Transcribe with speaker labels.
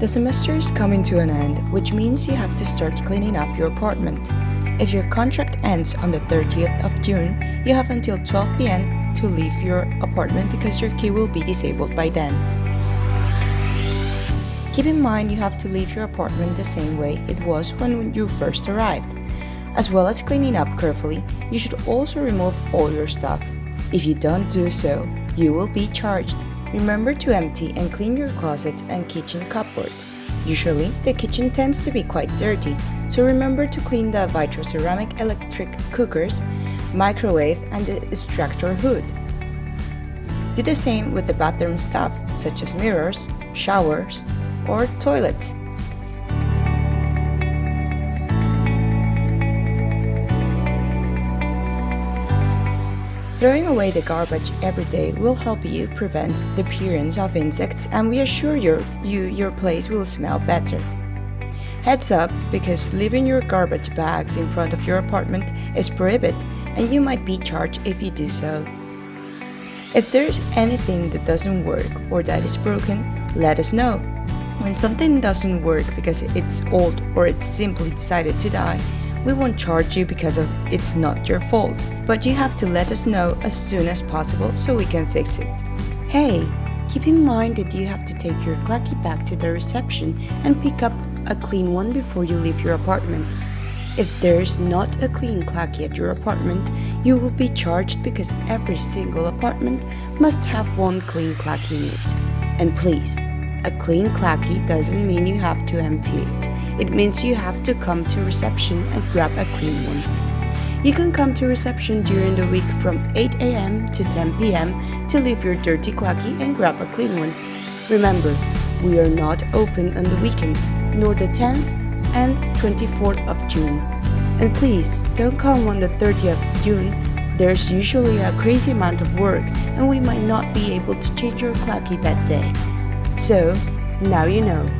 Speaker 1: The semester is coming to an end, which means you have to start cleaning up your apartment. If your contract ends on the 30th of June, you have until 12 pm to leave your apartment because your key will be disabled by then. Keep in mind you have to leave your apartment the same way it was when you first arrived. As well as cleaning up carefully, you should also remove all your stuff. If you don't do so, you will be charged. Remember to empty and clean your closets and kitchen cupboards. Usually, the kitchen tends to be quite dirty, so remember to clean the Vitro ceramic electric cookers, microwave, and the extractor hood. Do the same with the bathroom stuff, such as mirrors, showers, or toilets. Throwing away the garbage every day will help you prevent the appearance of insects and we assure you, you your place will smell better. Heads up because leaving your garbage bags in front of your apartment is prohibited and you might be charged if you do so. If there's anything that doesn't work or that is broken, let us know. When something doesn't work because it's old or it's simply decided to die, we won't charge you because of it's not your fault, but you have to let us know as soon as possible so we can fix it. Hey, keep in mind that you have to take your Clacky back to the reception and pick up a clean one before you leave your apartment. If there's not a clean Clacky at your apartment, you will be charged because every single apartment must have one clean Clacky in it. And please, a clean Clacky doesn't mean you have to empty it. It means you have to come to reception and grab a clean one. You can come to reception during the week from 8 am to 10 pm to leave your dirty Clacky and grab a clean one. Remember, we are not open on the weekend, nor the 10th and 24th of June. And please, don't come on the 30th of June there's usually a crazy amount of work and we might not be able to change your Clacky that day. So, now you know.